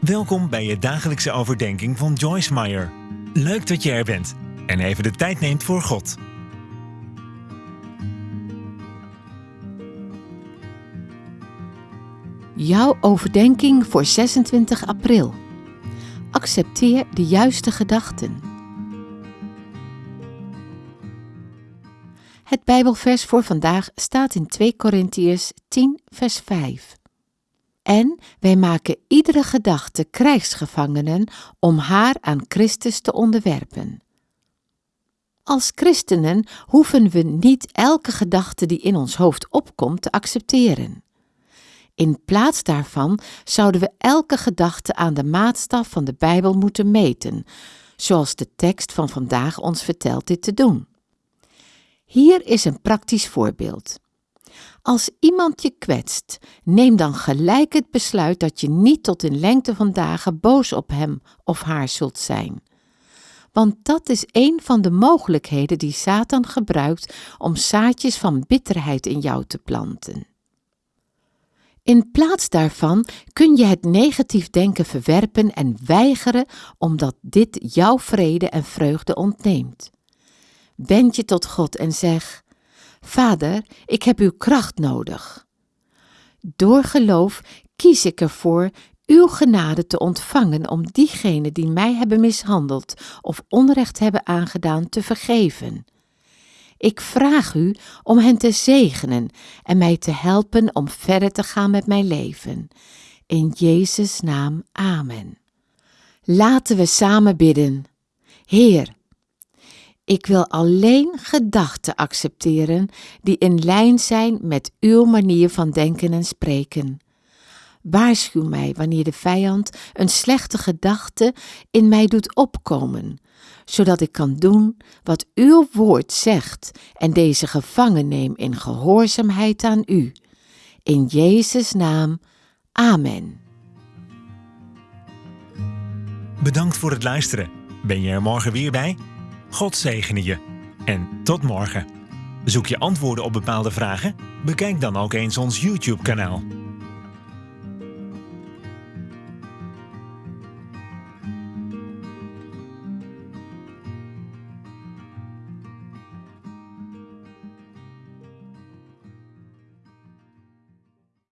Welkom bij je dagelijkse overdenking van Joyce Meyer. Leuk dat je er bent en even de tijd neemt voor God. Jouw overdenking voor 26 april. Accepteer de juiste gedachten. Het Bijbelvers voor vandaag staat in 2 Korintiërs 10, vers 5. En wij maken iedere gedachte krijgsgevangenen om haar aan Christus te onderwerpen. Als christenen hoeven we niet elke gedachte die in ons hoofd opkomt te accepteren. In plaats daarvan zouden we elke gedachte aan de maatstaf van de Bijbel moeten meten, zoals de tekst van vandaag ons vertelt dit te doen. Hier is een praktisch voorbeeld. Als iemand je kwetst, neem dan gelijk het besluit dat je niet tot in lengte van dagen boos op hem of haar zult zijn. Want dat is een van de mogelijkheden die Satan gebruikt om zaadjes van bitterheid in jou te planten. In plaats daarvan kun je het negatief denken verwerpen en weigeren omdat dit jouw vrede en vreugde ontneemt. Wend je tot God en zeg: Vader, ik heb uw kracht nodig. Door geloof kies ik ervoor uw genade te ontvangen om diegenen die mij hebben mishandeld of onrecht hebben aangedaan te vergeven. Ik vraag u om hen te zegenen en mij te helpen om verder te gaan met mijn leven. In Jezus' naam, amen. Laten we samen bidden. Heer, ik wil alleen gedachten accepteren die in lijn zijn met uw manier van denken en spreken. Waarschuw mij wanneer de vijand een slechte gedachte in mij doet opkomen, zodat ik kan doen wat uw woord zegt en deze gevangen neem in gehoorzaamheid aan u. In Jezus' naam, amen. Bedankt voor het luisteren. Ben je er morgen weer bij? God zegene je. En tot morgen. Zoek je antwoorden op bepaalde vragen? Bekijk dan ook eens ons YouTube-kanaal.